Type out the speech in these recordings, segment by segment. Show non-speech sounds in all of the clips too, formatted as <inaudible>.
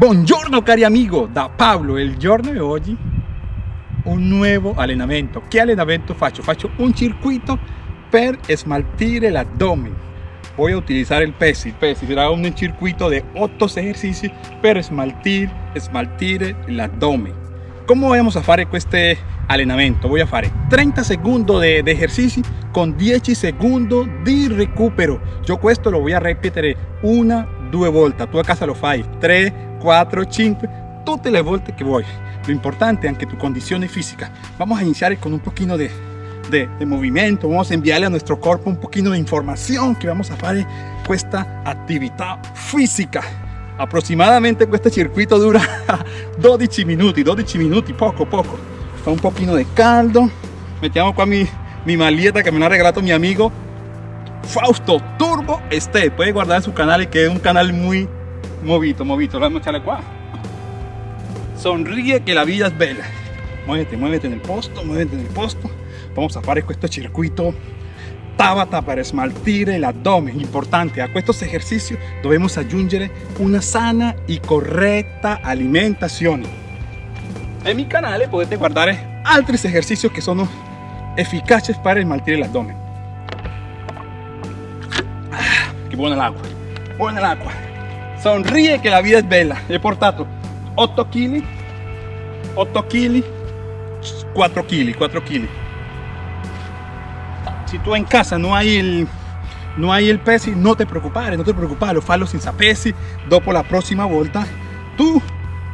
Buongiorno cari amigo, da Pablo. Il giorno di oggi un nuovo allenamento. Che allenamento faccio? Faccio un circuito per smaltire l'addome. Voy a utilizar el PESI. Il PESI será un circuito de 8 ejercicios per smaltir, smaltire l'addome. Come vamos a fare questo allenamento? Voy a fare 30 secondi di de ejercicio con 10 secondi di recupero. Yo questo lo voy a ripetere una, due volte. Tu a casa lo fai 3, 4, 5, tutte le volte che vuoi. Lo importante è anche tu condizione fisica. Vamos a iniciar con un poquito de, de, de movimiento, vamos a enviarle a nuestro cuerpo un poquito de información que vamos a hacer esta actividad física. Aproximadamente este circuito dura 12 minuti, 12 minuti, poco poco. Fa un poquito de caldo. Mettiamo qua mi, mi maleta que me la ha regalado mi amigo Fausto Turbo Este. Puede guardar su canal que es un canal muy Movito, movito, lo vamos a echarle qua. Sonríe que la vida es bella. Muévete, muévete en el posto, muévete en el posto. Vamos a fare questo circuito Tabata para smaltire l'addome. Importante, a estos ejercicios debemos aggiungere una sana y correcta alimentación. En mi canal potete guardare altri ejercicios que son eficaces para smaltire l'addome. Ah, che buona l'acqua, buona l'acqua. Sonríe que la vida es bella. He portato 8 kg, 8 kg, 4 kg, 4 kg. Si tú en casa no hay el no hay el pesi, no te preocupes, no te preocupes, lo fallo senza pesi. Dopo la próxima volta, tú,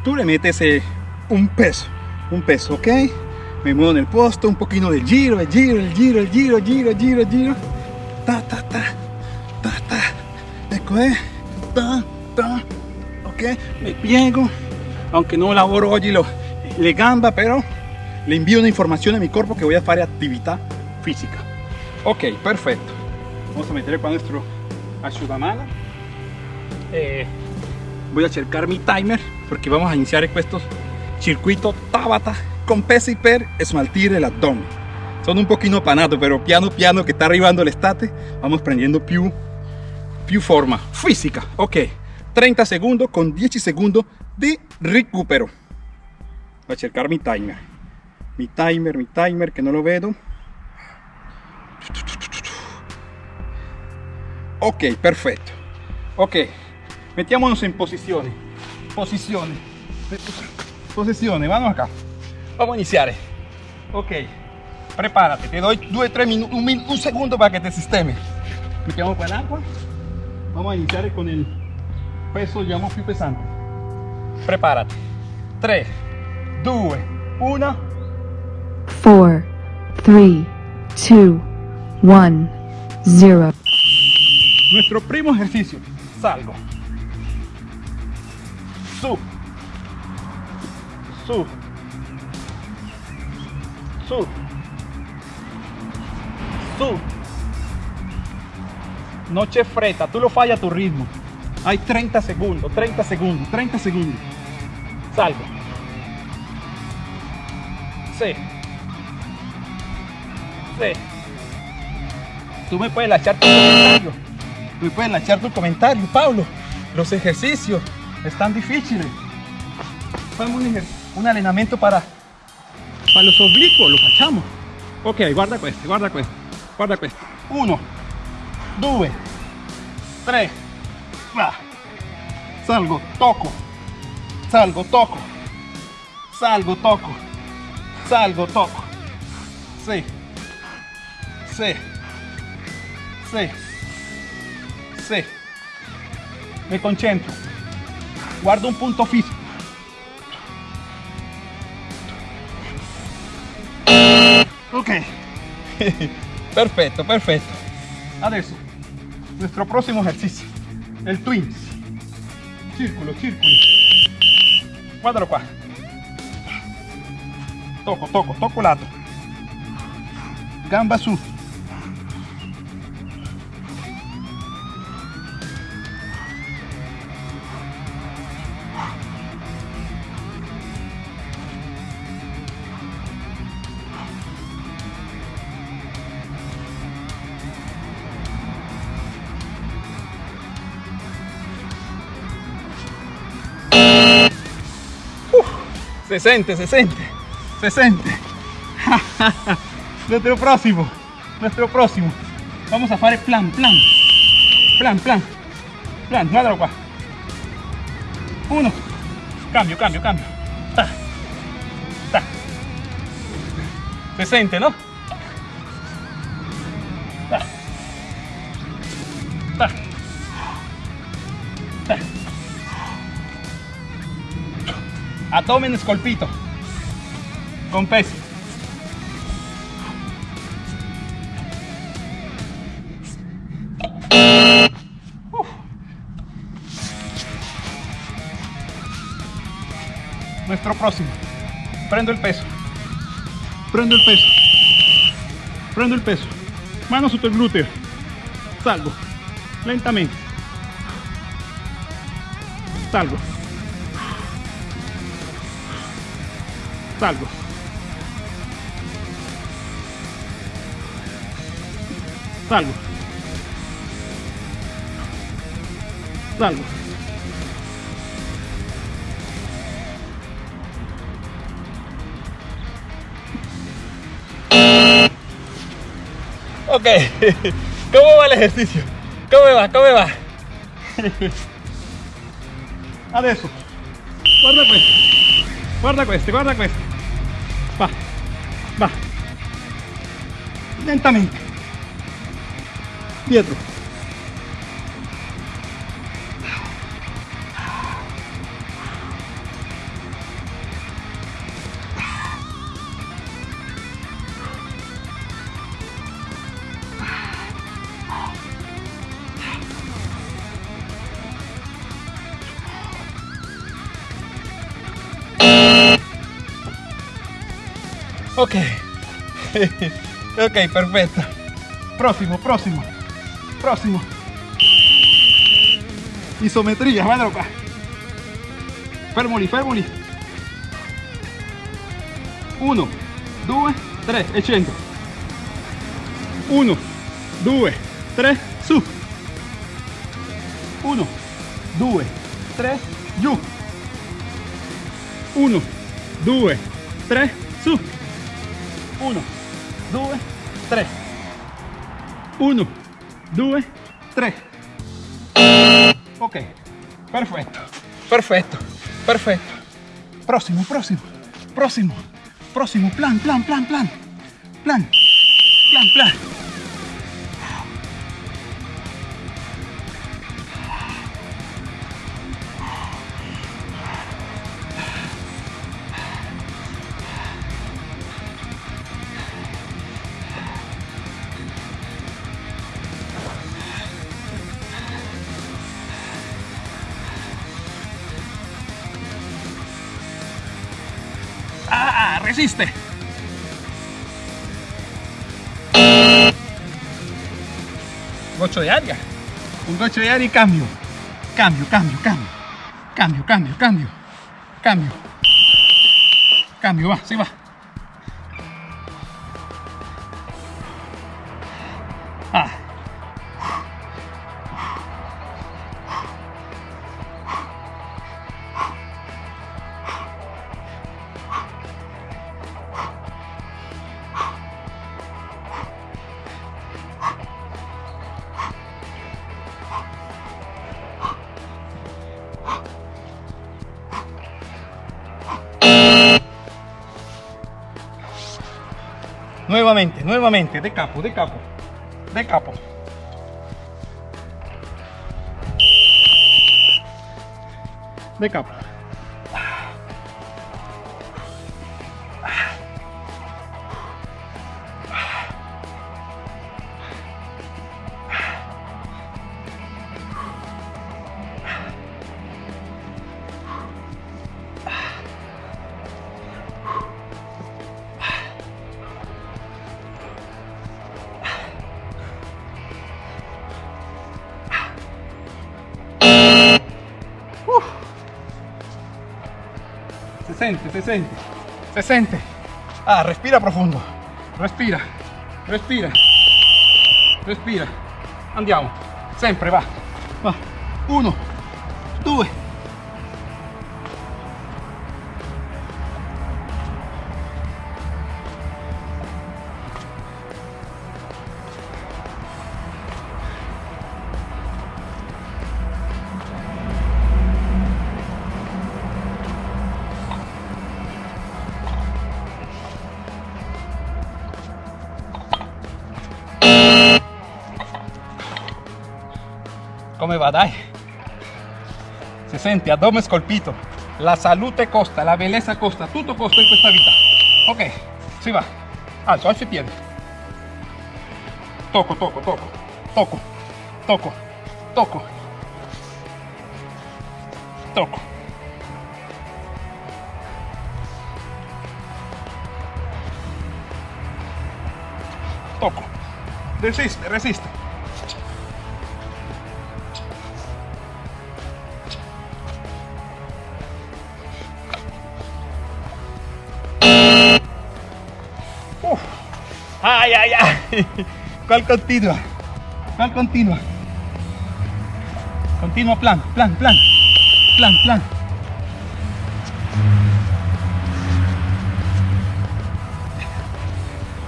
tú le metes eh, un peso, un peso, ok? Me muevo en el posto, un poquito de giro, el giro, el giro, el giro, giro, giro, giro. Ta, ta, ta, ta, ta. Ecco, eh. Ta, ok me piego aunque no laboro hoy lo, le gamba pero le envío una información a mi cuerpo que voy a hacer actividad física. Ok perfecto. Vamos a meter con nuestro asciugamano eh, voy a cercar mi timer porque vamos a iniciar estos circuito Tabata con pesi per smaltire abdomen. Son un poquito panato pero piano piano que está arribando el estate vamos prendiendo più più forma física. Ok 30 segundos con 10 segundos de recupero. Voy a cercar mi timer. Mi timer, mi timer que no lo veo. Ok, perfecto. Ok, metámonos en posiciones. Posiciones. Posiciones, vamos acá. Vamos a iniciar. Ok, prepárate. Te doy 2, 3 minutos, un, segundo para que te sistemes. Para el agua. Vamos a iniciar con el peso llamo più pesante. Prepárate. 3 2 1 4 3 2 1 0 nuestro primo ejercicio. Salgo. Su. Su. Su. Su. Noche freta tú lo falla a tu ritmo hay 30 segundos, 30 segundos, 30 segundos. Salgo. Sí. Sí. Tú me puedes echar tu comentario. Tú me puedes echar tu comentario, Pablo. Los ejercicios están difíciles. Vamos un, un entrenamiento para, para los oblicuos, lo facciamo. Ok, guarda questo, guarda questo, guarda questo. Uno, due, Salgo, toco. Salgo, toco. Salgo, toco. Salgo, toco. Sí. Sí. Sí. Sí. Me concentro. Guardo un punto físico. Ok. <laughs> Perfecto, perfecto. Adesso, nuestro próximo ejercicio el twins. Círculo círculo. Guardalo qua toco toco toco lato. Gamba su se sente, se sente, se sente. <laughs> nuestro próximo, nuestro próximo. Vamos a fare plan, plan, plan, plan, plan, guardalo qua. Uno, cambio, cambio, cambio. Ta, ta. Se sente, no? Abdomen scolpito con pesi. Uf. Nuestro próximo. Prendo el peso. Prendo el peso. Prendo el peso. Mano sotto il glúteo. Salgo. Lentamente. Salgo. Salgo. Salgo. Salgo. Ok, <laughs> ¿cómo va el ejercicio? ¿Cómo va? ¿Cómo va? <laughs> Adesso, guarda questo, guarda questo, guarda questo. Va, va. Lentamente. Dietro. Ok. <laughs> ok, perfetto. Próximo, próximo. Próximo. Isometría, qua. Fermoli, fermoli. Uno, due, tre, e. Uno, due, tre, su. Uno, due, tre, giù. Uno, due, tre, su. 1, 2, 3. 1, 2, 3. Ok, perfetto, perfetto, perfetto. Próximo, próximo, próximo, próximo. Plan, plan, plan, plan. Plan, plan, plan. Resiste. Gocho de aria. Un gocho de aria y cambio. Cambio, cambio, cambio. Cambio, cambio, cambio. Cambio. Cambio, va, sí va. Ah. Nuevamente, nuevamente, de capo, de capo, de capo. De capo. Se sente, se sente, se sente. Ah, respira profondo. Respira, respira, respira. Andiamo, sempre, va. Va. Uno, due, come va, dai. Si sente, addome scolpito. La salute costa, la bellezza costa, tutto costa in questa vita. Ok, si va. Alzo, alzo i piedi. Tocco, tocco, tocco, tocco, tocco, tocco, tocco. Tocco. Resiste, resiste. Ay, ay, ay. ¿Cuál continua? ¿Cuál continua? Continua plan, plan, plan. Plan, plan.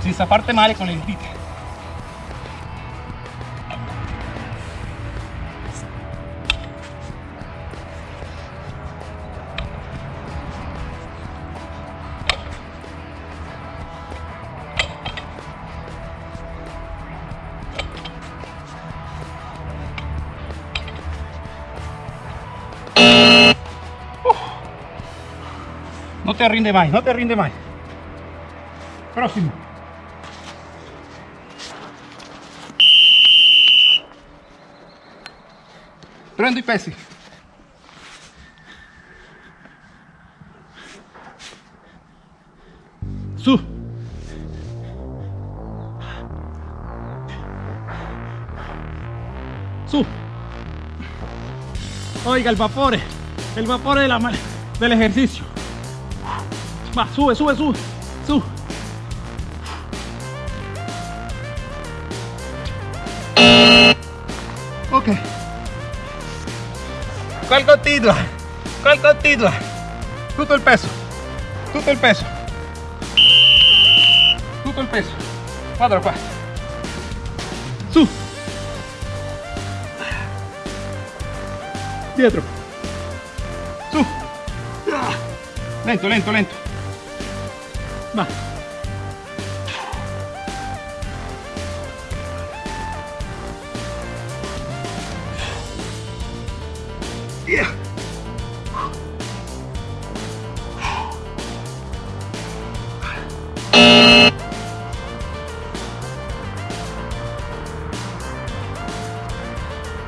Sin zafarte male con el dita. Te rinde más, no te rinde más. Próximo. Prendo i pesi. Su. Su. Oiga, el vapore. El vapore de la, del ejercicio. Va, sube, sube, sube. Sube. Ok. ¿Cuál continua? ¿Cuál continua? Tutto il peso. Tutto il peso. Tutto il peso. Guardalo qua. Su. Dietro. Su. Lento, lento, lento. Va.